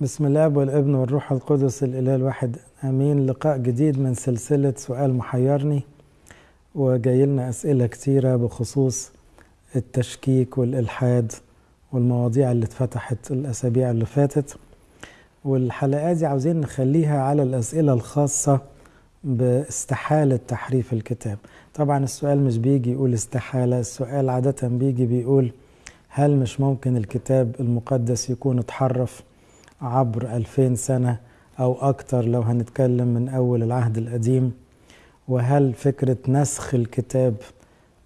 بسم الله والابن والروح القدس الإله الواحد. أمين. لقاء جديد من سلسلة سؤال محيرني. وجاي لنا أسئلة كتيرة بخصوص التشكيك والإلحاد والمواضيع اللي اتفتحت الأسابيع اللي فاتت. والحلقات دي عاوزين نخليها على الأسئلة الخاصة باستحالة تحريف الكتاب. طبعا السؤال مش بيجي يقول استحالة السؤال عادة بيجي بيقول هل مش ممكن الكتاب المقدس يكون اتحرف؟ عبر ألفين سنة أو أكتر لو هنتكلم من أول العهد القديم وهل فكرة نسخ الكتاب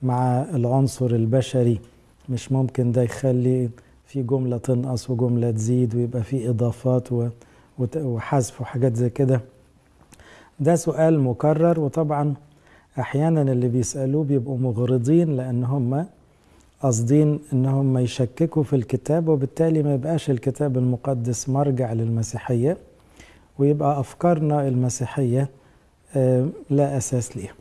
مع العنصر البشري مش ممكن ده يخلي في جملة تنقص وجملة تزيد ويبقى في إضافات وحذف وحاجات زي كده؟ ده سؤال مكرر وطبعا أحيانا اللي بيسألوه بيبقوا مغرضين لأن هم قاصدين ان هم يشككوا في الكتاب وبالتالي ما يبقاش الكتاب المقدس مرجع للمسيحية ويبقى أفكارنا المسيحية لا أساس ليها.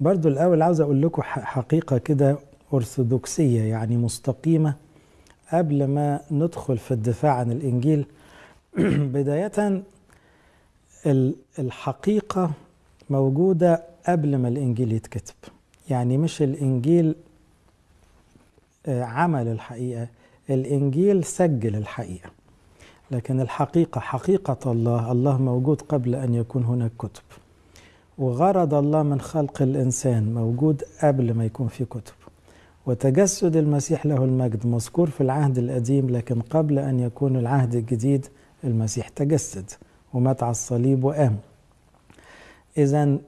برضو الأول عاوز أقول لكم حقيقة كده أرثوذكسية يعني مستقيمة قبل ما ندخل في الدفاع عن الإنجيل بداية الحقيقة موجودة قبل ما الإنجيل يتكتب. يعني مش الإنجيل عمل الحقيقة الإنجيل سجل الحقيقة. لكن الحقيقة حقيقة الله الله موجود قبل أن يكون هناك كتب. وغرض الله من خلق الإنسان موجود قبل ما يكون في كتب. وتجسد المسيح له المجد مذكور في العهد القديم لكن قبل أن يكون العهد الجديد المسيح تجسد ومات على الصليب وقام. إذا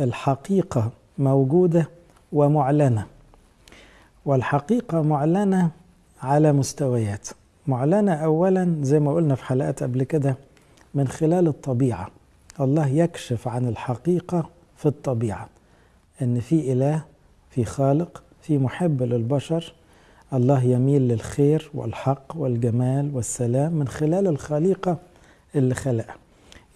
الحقيقة موجودة ومعلنة. والحقيقة معلنة على مستويات. معلنة أولا زي ما قلنا في حلقات قبل كده من خلال الطبيعة. الله يكشف عن الحقيقة في الطبيعة. إن في إله في خالق في محب للبشر. الله يميل للخير والحق والجمال والسلام من خلال الخليقة اللي خلقها.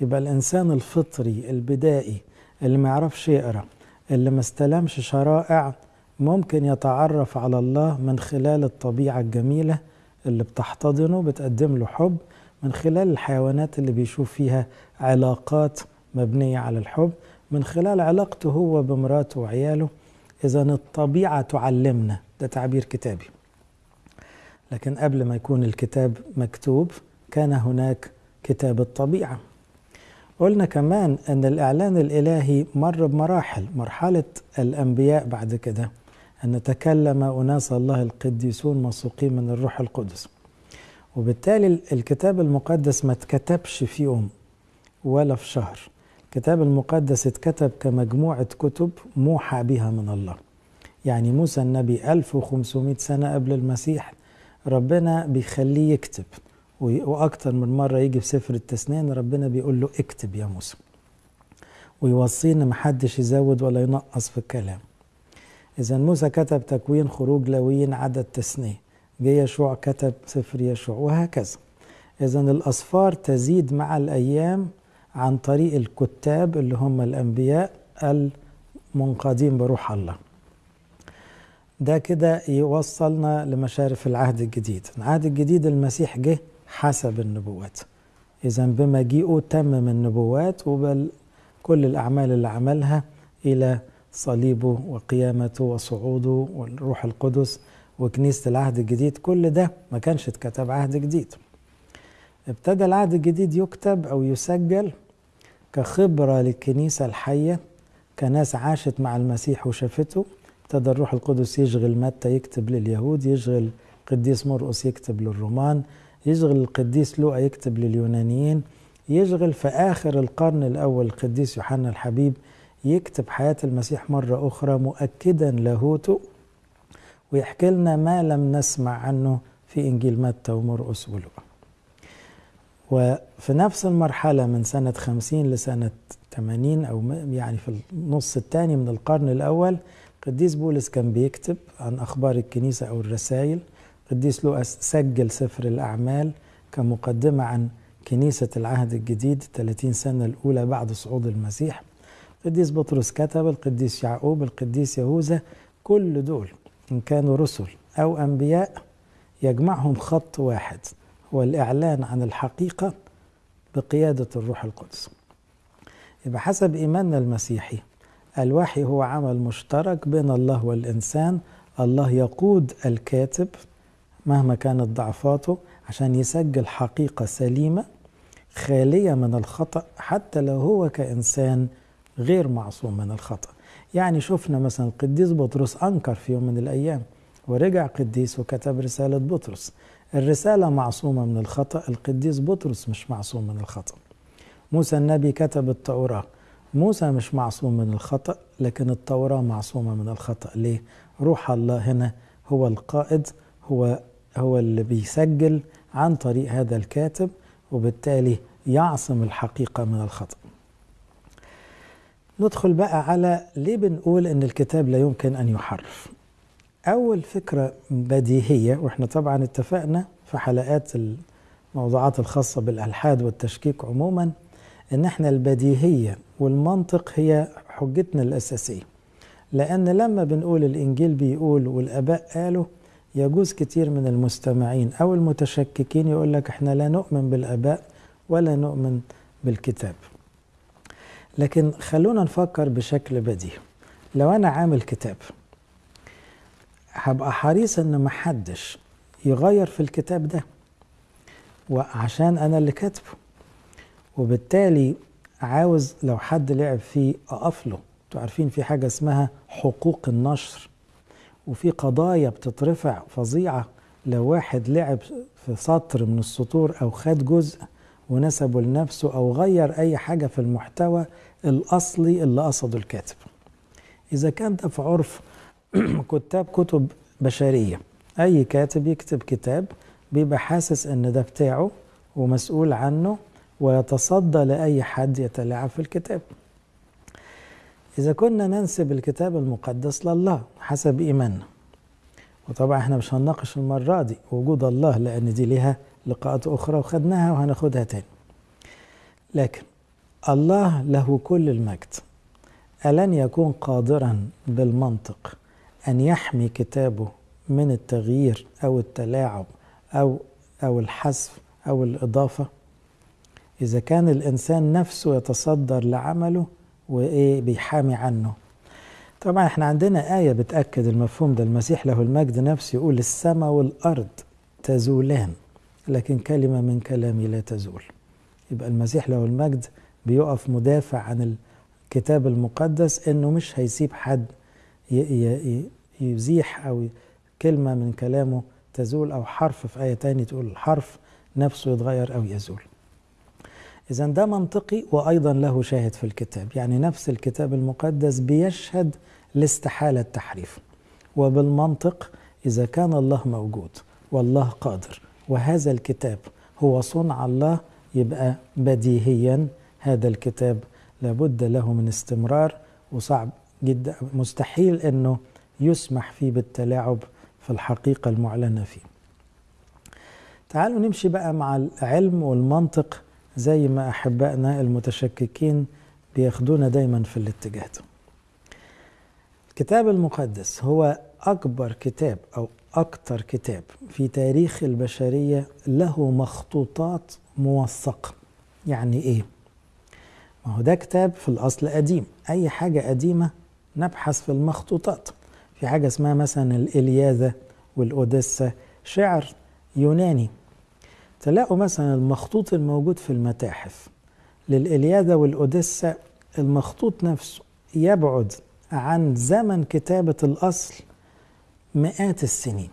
يبقى الإنسان الفطري البدائي اللي ما يعرفش يقرأ اللي ما استلمش شرائع ممكن يتعرف على الله من خلال الطبيعة الجميلة اللي بتحتضنه بتقدم له حب من خلال الحيوانات اللي بيشوف فيها علاقات مبنية على الحب من خلال علاقته هو بمراته وعياله. إذا الطبيعة تعلمنا ده تعبير كتابي. لكن قبل ما يكون الكتاب مكتوب كان هناك كتاب الطبيعة. قلنا كمان أن الإعلان الإلهي مر بمراحل مرحلة الأنبياء بعد كده. أن تكلم أناس الله القديسون مسوقين من الروح القدس. وبالتالي الكتاب المقدس ما اتكتبش في يوم ولا في شهر. الكتاب المقدس اتكتب كمجموعة كتب موحى بها من الله. يعني موسى النبي 1500 سنة قبل المسيح ربنا بيخليه يكتب. وأكتر من مرة يجي في سفر التسنين ربنا بيقول له اكتب يا موسى. ويوصيه إن محدش يزود ولا ينقص في الكلام. إذا موسى كتب تكوين خروج لويين عدد تثنية جه يشوع كتب سفر يشوع وهكذا. إذا الأصفار تزيد مع الأيام عن طريق الكتاب اللي هم الأنبياء المنقادين بروح الله. ده كده يوصلنا لمشارف العهد الجديد. العهد الجديد المسيح جه حسب النبوات. إذا بمجيئه تمم النبوات وبل كل الأعمال اللي عملها إلى صليبه وقيامته وصعوده والروح القدس وكنيسة العهد الجديد كل ده ما كانش اتكتب عهد جديد. ابتدى العهد الجديد يكتب أو يسجل كخبرة للكنيسة الحية كناس عاشت مع المسيح وشافته ابتدى الروح القدس يشغل متى يكتب لليهود يشغل قديس مرقس يكتب للرومان يشغل القديس لوقا يكتب لليونانيين يشغل في آخر القرن الأول القديس يوحنا الحبيب يكتب حياة المسيح مرة أخرى مؤكدا لاهوته ويحكي لنا ما لم نسمع عنه في إنجيل متى ومرقس ولوقا وفي نفس المرحلة من سنة 50 لسنة 80 أو يعني في النص الثاني من القرن الأول قديس بولس كان بيكتب عن أخبار الكنيسة أو الرسائل. قديس لوقا سجل سفر الأعمال كمقدمة عن كنيسة العهد الجديد 30 سنة الأولى بعد صعود المسيح. القديس بطرس كتب القديس يعقوب القديس يهوذا كل دول إن كانوا رسل أو أنبياء يجمعهم خط واحد هو الإعلان عن الحقيقة بقيادة الروح القدس. يبقى حسب إيماننا المسيحي الوحي هو عمل مشترك بين الله والإنسان الله يقود الكاتب مهما كانت ضعفاته عشان يسجل حقيقة سليمة خالية من الخطأ حتى لو هو كإنسان غير معصوم من الخطأ. يعني شفنا مثلا القديس بطرس أنكر في يوم من الأيام ورجع قديس وكتب رسالة بطرس. الرسالة معصومة من الخطأ القديس بطرس مش معصوم من الخطأ. موسى النبي كتب التوراة. موسى مش معصوم من الخطأ لكن التوراة معصومة من الخطأ. ليه؟ روح الله هنا هو القائد هو هو اللي بيسجل عن طريق هذا الكاتب وبالتالي يعصم الحقيقة من الخطأ. ندخل بقى على ليه بنقول إن الكتاب لا يمكن أن يحرف؟ أول فكرة بديهية وإحنا طبعا اتفقنا في حلقات الموضوعات الخاصة بالألحاد والتشكيك عموما إن إحنا البديهية والمنطق هي حجتنا الأساسية. لأن لما بنقول الإنجيل بيقول والآباء قالوا يجوز كتير من المستمعين أو المتشككين يقول لك إحنا لا نؤمن بالآباء ولا نؤمن بالكتاب. لكن خلونا نفكر بشكل بديهي. لو أنا عامل كتاب هبقى حريص إن محدش يغير في الكتاب ده وعشان أنا اللي كاتبه وبالتالي عاوز لو حد لعب فيه اقف له أنتوا عارفين في حاجة اسمها حقوق النشر وفي قضايا بتترفع فظيعة. لو واحد لعب في سطر من السطور أو خد جزء ونسبه لنفسه أو غير أي حاجة في المحتوى الأصلي اللي قصده الكاتب. إذا كان ده في عرف كتاب كتب بشرية. أي كاتب يكتب كتاب بيبقى حاسس إن ده بتاعه ومسؤول عنه ويتصدى لأي حد يتلاعب في الكتاب. إذا كنا ننسب الكتاب المقدس لله حسب إيماننا. وطبعا إحنا مش هنناقش المرة دي. وجود الله لأن دي ليها لقاءات أخرى وخدناها وهناخدها تاني. لكن الله له كل المجد. ألن يكون قادرا بالمنطق أن يحمي كتابه من التغيير أو التلاعب أو أو الحذف أو الإضافة؟ إذا كان الإنسان نفسه يتصدر لعمله وإيه بيحامي عنه؟ طبعا إحنا عندنا آية بتأكد المفهوم ده. المسيح له المجد نفسه يقول السماء والأرض تزولان لكن كلمة من كلامي لا تزول. يبقى المسيح له المجد بيقف مدافع عن الكتاب المقدس إنه مش هيسيب حد يزيح أو كلمة من كلامه تزول أو حرف في آية تاني تقول الحرف نفسه يتغير أو يزول. إذا ده منطقي وأيضا له شاهد في الكتاب. يعني نفس الكتاب المقدس بيشهد لاستحالة التحريف. وبالمنطق إذا كان الله موجود والله قادر. وهذا الكتاب هو صنع الله يبقى بديهيا. هذا الكتاب لابد له من استمرار وصعب جدا. مستحيل إنه يسمح فيه بالتلاعب في الحقيقة المعلنة فيه. تعالوا نمشي بقى مع العلم والمنطق زي ما أحبائنا المتشككين بياخدونا دايما في الاتجاه ده. الكتاب المقدس هو أكبر كتاب أو أكتر كتاب في تاريخ البشرية له مخطوطات موثقة. يعني إيه؟ ما هو ده كتاب في الأصل قديم. أي حاجة قديمة نبحث في المخطوطات. في حاجة اسمها مثلا الإلياذة والأوديسة شعر يوناني. تلاقوا مثلا المخطوط الموجود في المتاحف. للإلياذة والأوديسة المخطوط نفسه يبعد عن زمن كتابة الأصل مئات السنين.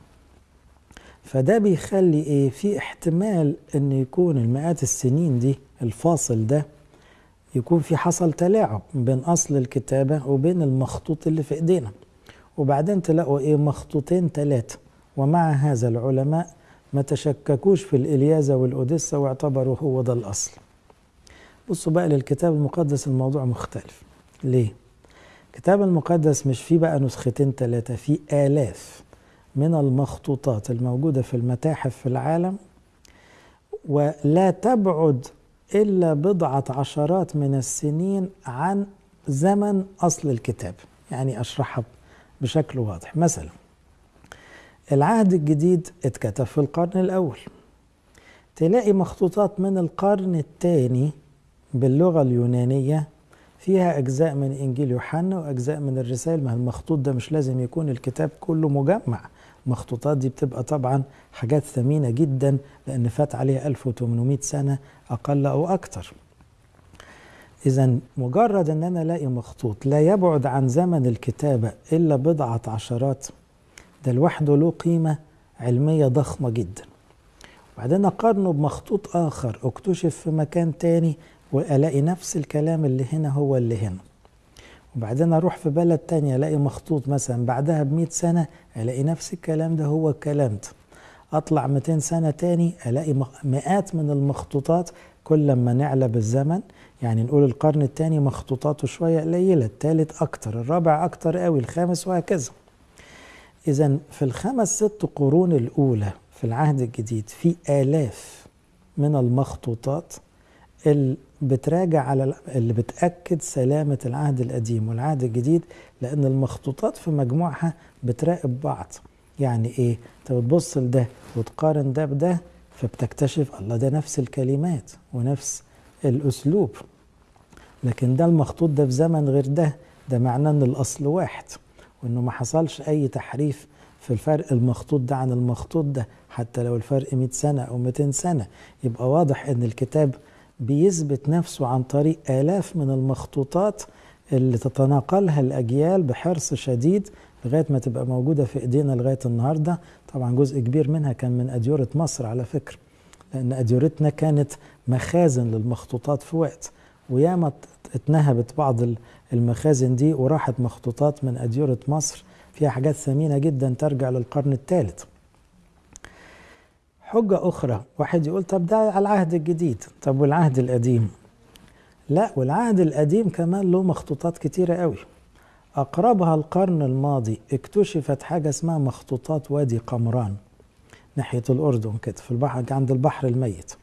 فده بيخلي إيه؟ في احتمال إن يكون المئات السنين دي الفاصل ده يكون في حصل تلاعب بين أصل الكتابة وبين المخطوط اللي في إيدينا. وبعدين تلاقوا إيه؟ مخطوطين ثلاثة ومع هذا العلماء ما تشككوش في الإلياذة والأوديسة واعتبروا هو ده الأصل. بصوا بقى للكتاب المقدس الموضوع مختلف. ليه؟ الكتاب المقدس مش فيه بقى نسختين ثلاثة فيه آلاف من المخطوطات الموجودة في المتاحف في العالم ولا تبعد إلا بضعة عشرات من السنين عن زمن أصل الكتاب. يعني أشرحها بشكل واضح. مثلا العهد الجديد اتكتب في القرن الأول. تلاقي مخطوطات من القرن الثاني باللغة اليونانية فيها أجزاء من إنجيل يوحنا وأجزاء من الرسائل ما المخطوط ده مش لازم يكون الكتاب كله مجمع. المخطوطات دي بتبقى طبعا حاجات ثمينة جدا لأن فات عليها 1800 سنة أقل أو أكتر. إذا مجرد أن أنا ألاقي مخطوط لا يبعد عن زمن الكتابة إلا بضعة عشرات ده لوحده له قيمة علمية ضخمة جدا. وبعدين أقارنه بمخطوط آخر اكتشف في مكان تاني وألاقي نفس الكلام اللي هنا هو اللي هنا. وبعدين أروح في بلد تانية ألاقي مخطوط مثلا بعدها بمئة سنة ألاقي نفس الكلام ده هو الكلام ده أطلع 200 سنة تاني ألاقي مئات من المخطوطات كل ما نعلى بالزمن يعني نقول القرن الثاني مخطوطاته شوية قليلة الثالث أكتر الرابع أكتر قوي الخامس وهكذا. إذا في الخمس ست قرون الأولى في العهد الجديد في آلاف من المخطوطات اللي بتراجع على اللي بتأكد سلامة العهد القديم والعهد الجديد لأن المخطوطات في مجموعها بتراقب بعض. يعني إيه؟ أنت بتبص لده وتقارن ده بده فبتكتشف الله ده نفس الكلمات ونفس الأسلوب. لكن ده المخطوط ده في زمن غير ده ده معناه أن الأصل واحد. وأنه ما حصلش أي تحريف في الفرق المخطوط ده عن المخطوط ده حتى لو الفرق 100 سنة أو 200 سنة. يبقى واضح أن الكتاب بيثبت نفسه عن طريق آلاف من المخطوطات اللي تتناقلها الأجيال بحرص شديد لغاية ما تبقى موجودة في إيدينا لغاية النهاردة. طبعا جزء كبير منها كان من أديورة مصر على فكرة لأن أديورتنا كانت مخازن للمخطوطات في وقت. وياما اتنهبت بعض المخازن دي وراحت مخطوطات من أديورة مصر فيها حاجات ثمينة جدا ترجع للقرن الثالث. حجة أخرى واحد يقول طب ده على العهد الجديد طب والعهد القديم؟ لا والعهد القديم كمان له مخطوطات كتيرة قوي. أقربها القرن الماضي اكتشفت حاجة اسمها مخطوطات وادي قمران ناحية الأردن كده في البحر عند البحر الميت.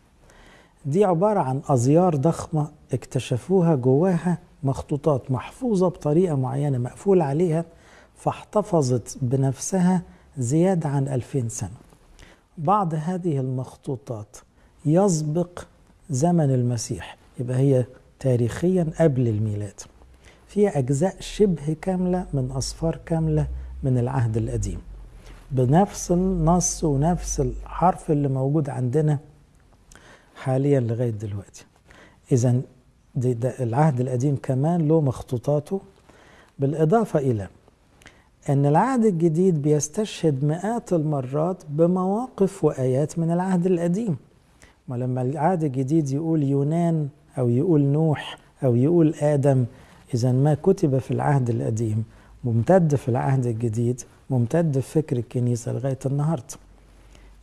دي عبارة عن أزيار ضخمة اكتشفوها جواها مخطوطات محفوظة بطريقة معينة مقفول عليها فاحتفظت بنفسها زيادة عن ألفين سنة. بعض هذه المخطوطات يسبق زمن المسيح يبقى هي تاريخيا قبل الميلاد. فيها أجزاء شبه كاملة من أصفار كاملة من العهد القديم. بنفس النص ونفس الحرف اللي موجود عندنا حاليا لغاية دلوقتي. إذا العهد القديم كمان له مخطوطاته. بالإضافة إلى أن العهد الجديد بيستشهد مئات المرات بمواقف وآيات من العهد القديم. ولما العهد الجديد يقول يونان أو يقول نوح أو يقول آدم إذا ما كتب في العهد القديم ممتد في العهد الجديد ممتد في فكر الكنيسة لغاية النهاردة.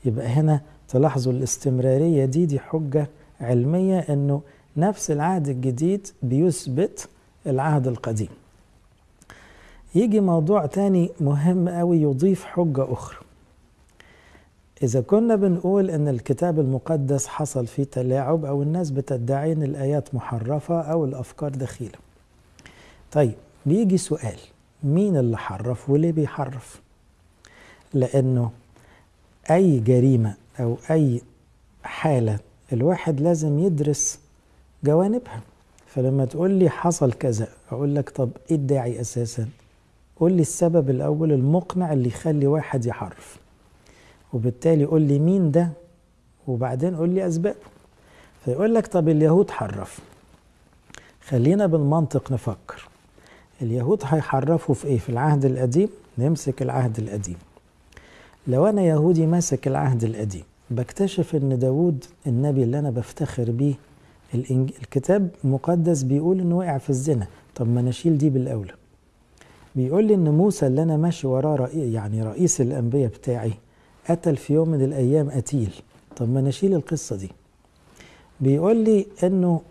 يبقى هنا تلاحظوا الاستمرارية دي دي حجة علمية أنه نفس العهد الجديد بيثبت العهد القديم. يجي موضوع تاني مهم قوي يضيف حجة أخرى. إذا كنا بنقول إن الكتاب المقدس حصل فيه تلاعب أو الناس بتدعي إن الآيات محرفة أو الأفكار دخيلة. طيب بيجي سؤال مين اللي حرف وليه بيحرف؟ لأنه أي جريمة أو أي حالة الواحد لازم يدرس جوانبها. فلما تقول لي حصل كذا أقول لك طب إيه الداعي أساسا؟ قول لي السبب الأول المقنع اللي يخلي واحد يحرف. وبالتالي قول لي مين ده؟ وبعدين قول لي أسبابه. فيقول لك طب اليهود حرف. خلينا بالمنطق نفكر. اليهود هيحرفوا في إيه؟ في العهد القديم؟ نمسك العهد القديم. لو أنا يهودي ماسك العهد القديم. بكتشف إن داود النبي اللي أنا بفتخر بيه الكتاب المقدس بيقول إنه وقع في الزنا. طب ما نشيل دي بالأولى. بيقول لي إن موسى اللي أنا ماشي وراه رئي يعني رئيس الأنبياء بتاعي قتل في يوم من الأيام قتيل. طب ما نشيل القصة دي. بيقول لي إنه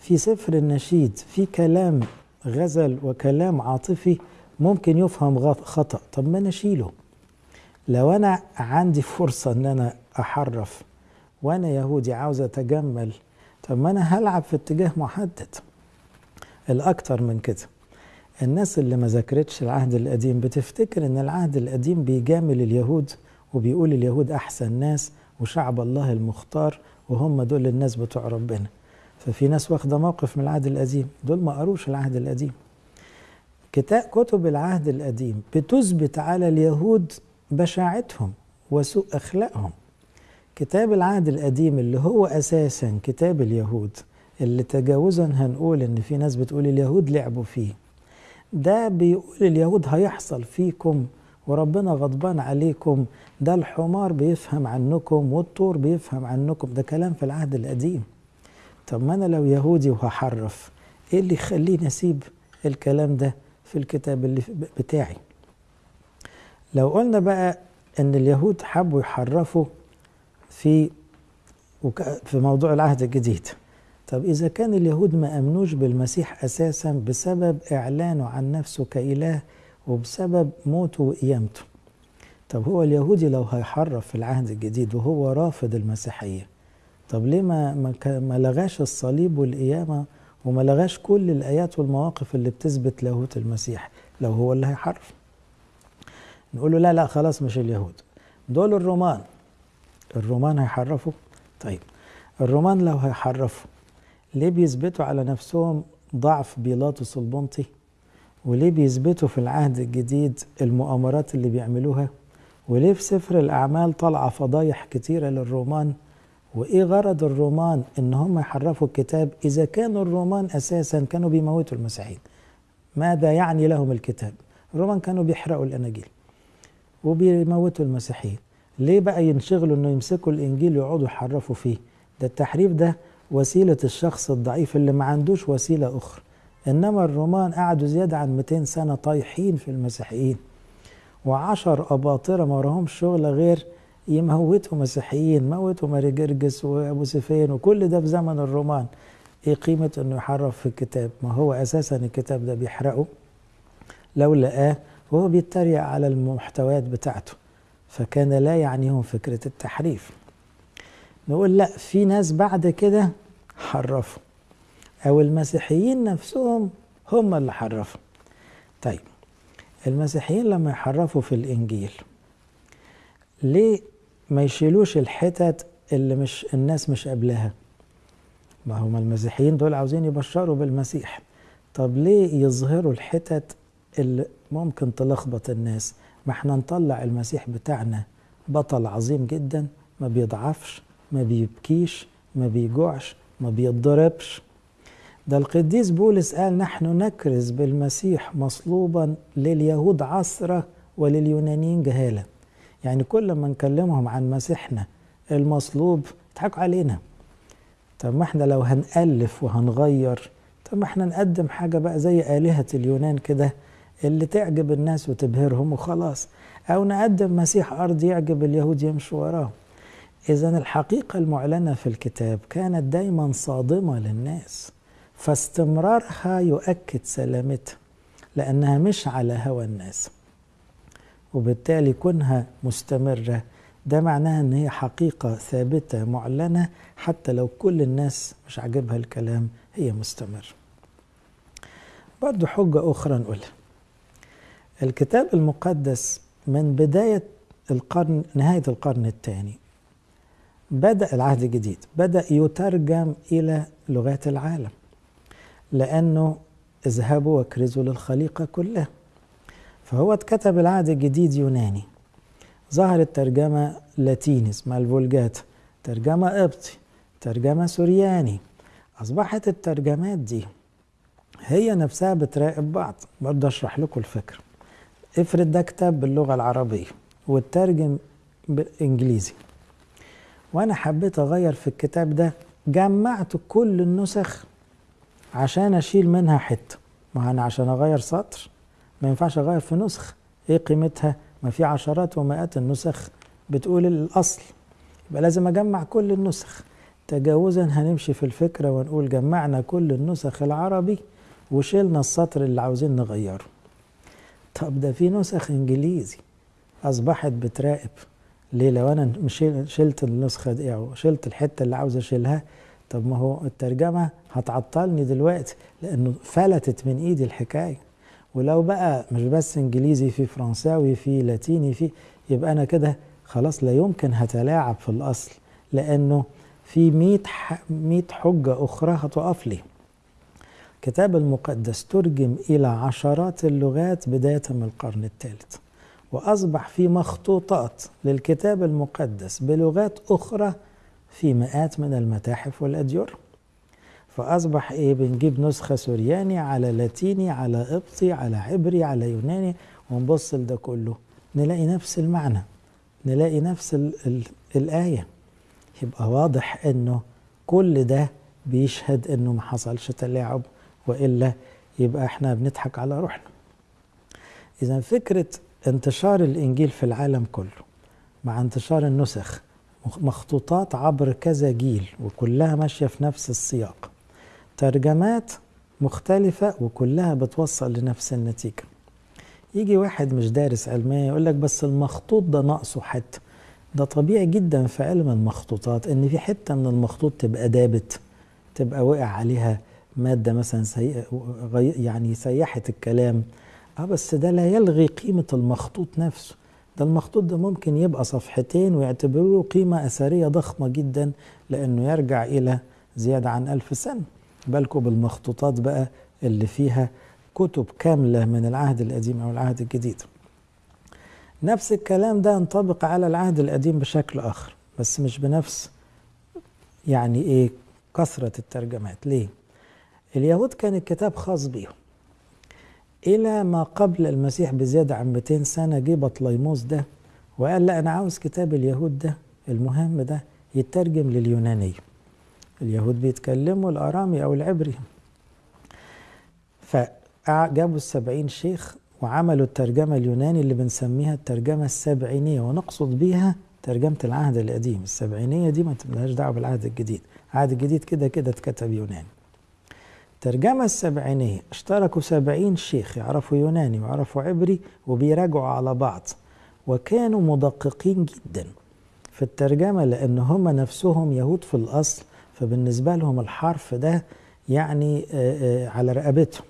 في سفر النشيد في كلام غزل وكلام عاطفي ممكن يفهم خطأ. طب ما نشيله لو أنا عندي فرصة أن أنا أحرف. وأنا يهودي عاوز أتجمل. طب ما أنا هلعب في اتجاه محدد. الأكتر من كده. الناس اللي ما ذاكرتش العهد القديم بتفتكر إن العهد القديم بيجامل اليهود وبيقول اليهود أحسن ناس وشعب الله المختار وهم دول الناس بتوع ربنا. ففي ناس واخدة موقف من العهد القديم. دول ما قروش العهد القديم. كتاب كتب العهد القديم بتثبت على اليهود بشاعتهم وسوء أخلاقهم. كتاب العهد القديم اللي هو أساسا كتاب اليهود اللي تجاوزا هنقول إن في ناس بتقول اليهود لعبوا فيه. ده بيقول اليهود هيحصل فيكم وربنا غضبان عليكم ده الحمار بيفهم عنكم والطور بيفهم عنكم. ده كلام في العهد القديم. طب ما أنا لو يهودي وهحرف إيه اللي يخليني أسيب الكلام ده في الكتاب اللي بتاعي؟ لو قلنا بقى إن اليهود حبوا يحرفوا في في موضوع العهد الجديد طب إذا كان اليهود ما أمنوش بالمسيح أساسا بسبب إعلانه عن نفسه كإله وبسبب موته وقيامته. طب هو اليهودي لو هيحرف في العهد الجديد وهو رافض المسيحية طب ليه ما, ما, لغاش الصليب والقيامة وما لغاش كل الآيات والمواقف اللي بتثبت لاهوت المسيح لو هو اللي هيحرف؟ نقول له لا لا خلاص مش اليهود. دول الرومان. الرومان هيحرفوا؟ طيب الرومان لو هيحرفوا ليه بيثبتوا على نفسهم ضعف بيلاطس البنطي؟ وليه بيثبتوا في العهد الجديد المؤامرات اللي بيعملوها؟ وليه في سفر الأعمال طالعة فضايح كتيرة للرومان؟ وإيه غرض الرومان إن هم يحرفوا الكتاب إذا كانوا الرومان أساسا كانوا بيموتوا المسيحيين؟ ماذا يعني لهم الكتاب؟ الرومان كانوا بيحرقوا الأناجيل وبيموتوا المسيحيين. ليه بقى ينشغلوا إنه يمسكوا الإنجيل ويقعدوا يحرفوا فيه؟ ده التحريف ده وسيلة الشخص الضعيف اللي ما عندوش وسيلة أخرى. إنما الرومان قعدوا زيادة عن 200 سنة طايحين في المسيحيين. وعشر أباطرة ما وراهمش شغل غير يموتوا مسيحيين موتوا ماري جرجس وأبو سفين وكل ده في زمن الرومان. إيه قيمة إنه يحرف في الكتاب؟ ما هو أساسا الكتاب ده بيحرقه. لو لقاه وهو بيتريق على المحتويات بتاعته. فكان لا يعنيهم فكرة التحريف. نقول لا في ناس بعد كده حرفوا. أو المسيحيين نفسهم هم اللي حرفوا. طيب المسيحيين لما يحرفوا في الإنجيل ليه ما يشيلوش الحتت اللي مش الناس مش قبلها ما هم المسيحيين دول عاوزين يبشروا بالمسيح. طب ليه يظهروا الحتت اللي ممكن تلخبط الناس؟ ما إحنا نطلع المسيح بتاعنا بطل عظيم جدا ما بيضعفش ما بيبكيش ما بيجوعش ما بيتضربش. ده القديس بولس قال نحن نكرز بالمسيح مصلوبا لليهود عصرة ولليونانيين جهالة. يعني كل ما نكلمهم عن مسيحنا المصلوب يضحكوا علينا. طب ما إحنا لو هنألف وهنغير طب ما إحنا نقدم حاجة بقى زي آلهة اليونان كده اللي تعجب الناس وتبهرهم وخلاص. أو نقدم مسيح أرض يعجب اليهود يمشوا وراه إذا الحقيقة المعلنة في الكتاب كانت دايما صادمة للناس. فاستمرارها يؤكد سلامتها لأنها مش على هوى الناس. وبالتالي كونها مستمرة ده معناها أن هي حقيقة ثابتة معلنة حتى لو كل الناس مش عاجبها الكلام هي مستمر برضو حجة أخرى نقولها. الكتاب المقدس من بداية القرن نهاية القرن الثاني. بدأ العهد الجديد. بدأ يترجم إلى لغات العالم لأنه اذهبوا واكرزوا للخليقة كلها. فهو اتكتب العهد الجديد يوناني. ظهرت ترجمة لاتيني اسمها الفولجات ترجمة قبطي ترجمة سورياني. أصبحت الترجمات دي هي نفسها بتراقب بعض. برضه أشرح لكم الفكرة. افرض ده كتاب باللغة العربية والترجم بالإنجليزي. وأنا حبيت أغير في الكتاب ده جمعت كل النسخ عشان أشيل منها حتة. ما أنا عشان أغير سطر ما ينفعش أغير في نسخ. إيه قيمتها؟ ما في عشرات ومئات النسخ بتقول الأصل. يبقى لازم أجمع كل النسخ. تجاوزا هنمشي في الفكرة ونقول جمعنا كل النسخ العربي وشيلنا السطر اللي عاوزين نغيره. طب ده في نسخ إنجليزي. أصبحت بتراقب. ليه؟ لو أنا شلت النسخة دي أو شلت الحتة اللي عاوز أشيلها طب ما هو الترجمة هتعطلني دلوقتي لأنه فلتت من إيدي الحكاية. ولو بقى مش بس إنجليزي في فرنساوي في لاتيني في يبقى أنا كده خلاص لا يمكن هتلاعب في الأصل لأنه في مئة, مئة حجة أخرى هتقف لي. الكتاب المقدس ترجم إلى عشرات اللغات بداية من القرن الثالث وأصبح في مخطوطات للكتاب المقدس بلغات أخرى في مئات من المتاحف والأديرة فأصبح إيه بنجيب نسخة سورياني على لاتيني على قبطي على عبري على يوناني. ونبص لده كله نلاقي نفس المعنى نلاقي نفس ال ال الآية. يبقى واضح إنه كل ده بيشهد إنه ما حصلش تلاعب. وإلا يبقى إحنا بنضحك على روحنا. إذا فكرة انتشار الإنجيل في العالم كله مع انتشار النسخ مخطوطات عبر كذا جيل وكلها ماشية في نفس السياق. ترجمات مختلفة وكلها بتوصل لنفس النتيجة. يجي واحد مش دارس علمية يقول لك بس المخطوط ده ناقصه حتة. ده طبيعي جدا في علم المخطوطات إن في حتة من المخطوط تبقى دابت تبقى وقع عليها مادة مثلا سي... يعني سيحت الكلام. آه بس ده لا يلغي قيمة المخطوط نفسه. ده المخطوط ده ممكن يبقى صفحتين ويعتبروه قيمة أثرية ضخمة جدا لأنه يرجع إلى زيادة عن ألف سنة. بالكم بالمخطوطات بقى اللي فيها كتب كاملة من العهد القديم أو العهد الجديد. نفس الكلام ده ينطبق على العهد القديم بشكل آخر بس مش بنفس يعني إيه كثرة الترجمات. ليه؟ اليهود كان الكتاب خاص بيهم. إلى ما قبل المسيح بزيادة عن 200 سنة جه بطليموس ده وقال لا أنا عاوز كتاب اليهود ده المهم ده يترجم لليونانية. اليهود بيتكلموا الأرامي أو العبري. فجابوا السبعين شيخ وعملوا الترجمة اليوناني اللي بنسميها الترجمة السبعينية ونقصد بيها ترجمة العهد القديم. السبعينية دي ما تبقاش دعوة بالعهد الجديد. العهد الجديد كده كده اتكتب يوناني. الترجمة السبعينية. اشتركوا سبعين شيخ يعرفوا يوناني ويعرفوا عبري وبيراجعوا على بعض وكانوا مدققين جدا في الترجمة لأن هم نفسهم يهود في الأصل فبالنسبة لهم الحرف ده يعني على رقبتهم.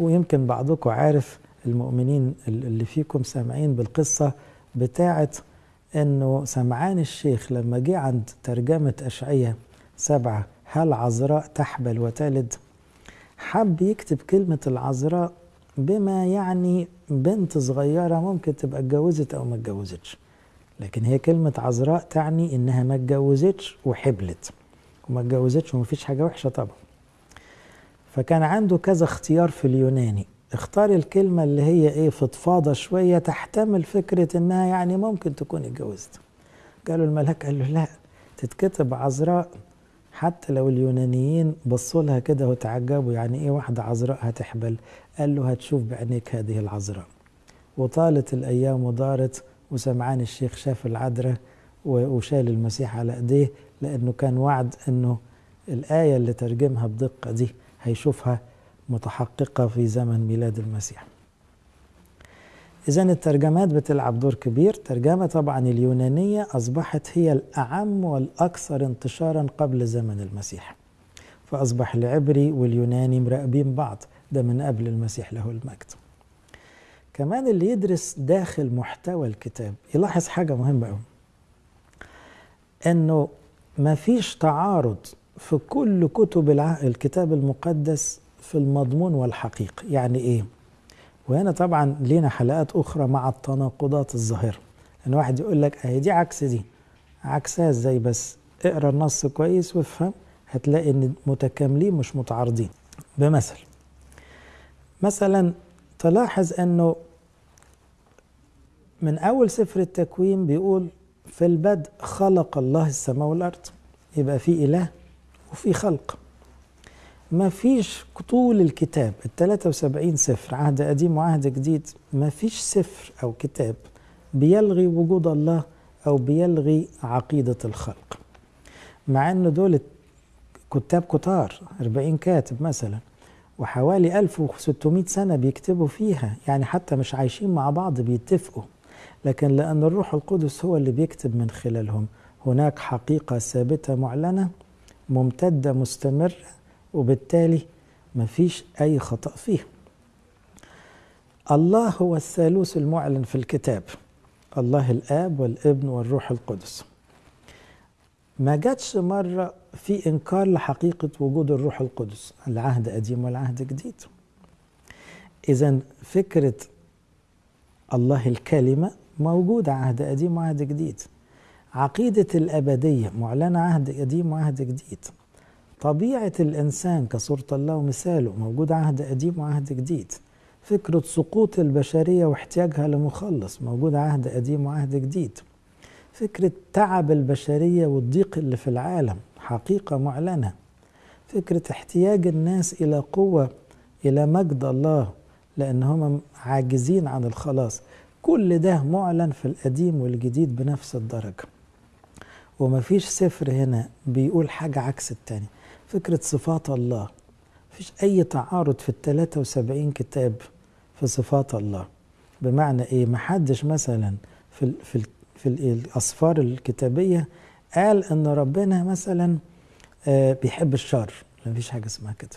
ويمكن بعضكم عارف المؤمنين اللي فيكم سامعين بالقصة بتاعة إنه سمعان الشيخ لما جه عند ترجمة أشعية سبعة هل عذراء تحبل وتلد؟ حب يكتب كلمة العذراء بما يعني بنت صغيرة ممكن تبقى اتجوزت أو ما اتجوزتش. لكن هي كلمة عذراء تعني إنها ما اتجوزتش وحبلت. وما اتجوزتش ومفيش حاجة وحشة طبعا. فكان عنده كذا اختيار في اليوناني. اختار الكلمة اللي هي إيه فضفاضة شوية تحتمل فكرة إنها يعني ممكن تكون اتجوزت. قالوا الملاك قال له لا تتكتب عذراء حتى لو اليونانيين بصوا لها كده وتعجبوا يعني إيه واحدة عذراء هتحبل قال له هتشوف بعينيك هذه العذراء وطالت الأيام ودارت وسمعان الشيخ شاف العذراء وشال المسيح على أيديه لأنه كان وعد إنه الآية اللي ترجمها بدقة دي هيشوفها متحققة في زمن ميلاد المسيح. اذا الترجمات بتلعب دور كبير، ترجمة طبعا اليونانية أصبحت هي الأعم والأكثر انتشارا قبل زمن المسيح. فأصبح العبري واليوناني مراقبين بعض، ده من قبل المسيح له المجد. كمان اللي يدرس داخل محتوى الكتاب يلاحظ حاجة مهمة قوي. إنه ما فيش تعارض في كل كتب الكتاب المقدس في المضمون والحقيقة يعني إيه وهنا طبعا لينا حلقات أخرى مع التناقضات الظاهرة. إن واحد يقول لك أهي دي عكس دي عكسها إزاي بس؟ اقرأ النص كويس وافهم هتلاقي إن متكاملين مش متعارضين. بمثل مثلا تلاحظ إنه من أول سفر التكوين بيقول في البدء خلق الله السماء والأرض يبقى في إله وفي خلق. ما فيش طول الكتاب ال 73 سفر عهد قديم وعهد جديد ما فيش سفر أو كتاب بيلغي وجود الله أو بيلغي عقيدة الخلق. مع إن دول كتاب كتار 40 كاتب مثلا وحوالي 1600 سنة بيكتبوا فيها يعني حتى مش عايشين مع بعض بيتفقوا. لكن لأن الروح القدس هو اللي بيكتب من خلالهم هناك حقيقة ثابتة معلنة ممتدة مستمرة وبالتالي مفيش أي خطأ فيه الله هو الثالوث المعلن في الكتاب الله الآب والابن والروح القدس. ما جاتش مرة في إنكار لحقيقة وجود الروح القدس العهد قديم والعهد جديد. إذا فكرة الله الكلمة موجودة عهد قديم وعهد جديد. عقيدة الأبدية معلنة عهد قديم وعهد جديد. طبيعة الإنسان كصورة الله ومثاله موجود عهد قديم وعهد جديد. فكرة سقوط البشرية واحتياجها لمخلص موجود عهد قديم وعهد جديد. فكرة تعب البشرية والضيق اللي في العالم حقيقة معلنة. فكرة احتياج الناس إلى قوة إلى مجد الله لأنهم عاجزين عن الخلاص. كل ده معلن في القديم والجديد بنفس الدرجة. ومفيش سفر هنا بيقول حاجة عكس التاني. فكرة صفات الله. مفيش أي تعارض في ال 73 كتاب في صفات الله. بمعنى إيه؟ محدش مثلا في ال في ال في الأسفار الكتابية قال إن ربنا مثلا بيحب الشر. مفيش حاجة اسمها كده.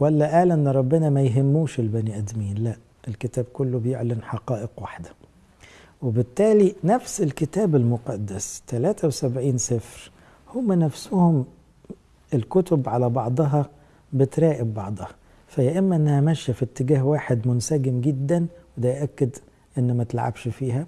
ولا قال إن ربنا ما يهموش البني آدمين. لا الكتاب كله بيعلن حقائق واحدة. وبالتالي نفس الكتاب المقدس 73 سفر هم نفسهم الكتب على بعضها بتراقب بعضها. فيا إما إنها ماشية في اتجاه واحد منسجم جدا وده يأكد إن ما تلعبش فيها.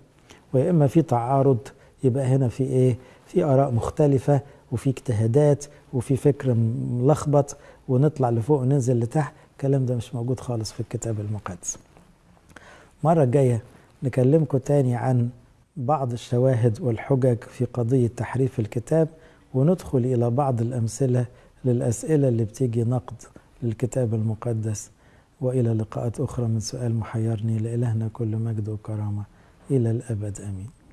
ويا إما في تعارض يبقى هنا في إيه؟ في آراء مختلفة وفي اجتهادات وفي فكر ملخبط ونطلع لفوق وننزل لتحت. الكلام ده مش موجود خالص في الكتاب المقدس. المره الجايه نكلمكم تاني عن بعض الشواهد والحجج في قضية تحريف الكتاب. وندخل إلى بعض الأمثلة للأسئلة اللي بتيجي نقد للكتاب المقدس. وإلى لقاءات أخرى من سؤال محيرني لإلهنا كل مجد وكرامة. إلى الأبد آمين.